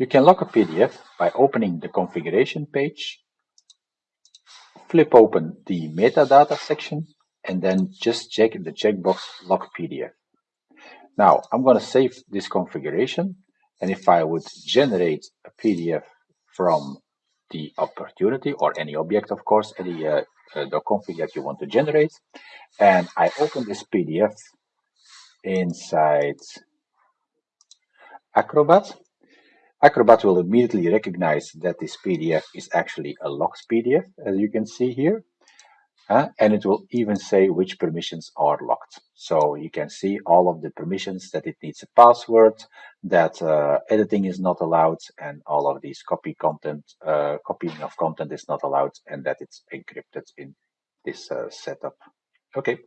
You can lock a PDF by opening the configuration page, flip open the metadata section, and then just check the checkbox lock PDF. Now I'm going to save this configuration and if I would generate a PDF from the opportunity or any object of course, any uh, uh, the config that you want to generate and I open this PDF inside Acrobat Acrobat will immediately recognize that this PDF is actually a locked PDF, as you can see here. Uh, and it will even say which permissions are locked. So you can see all of the permissions that it needs a password, that uh, editing is not allowed, and all of these copy content, uh, copying of content is not allowed, and that it's encrypted in this uh, setup. Okay.